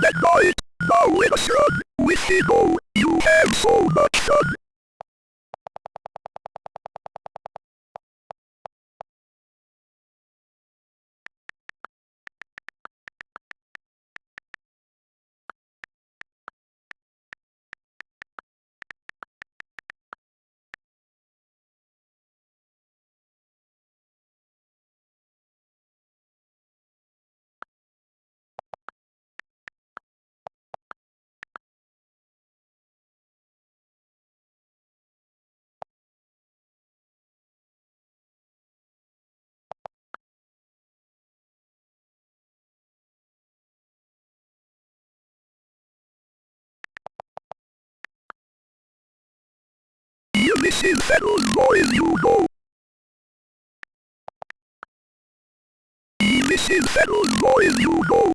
that night. Now with a shrug, with ego, you have so much fun. This is Federal Boys You Go. This is Federal Boys You Go.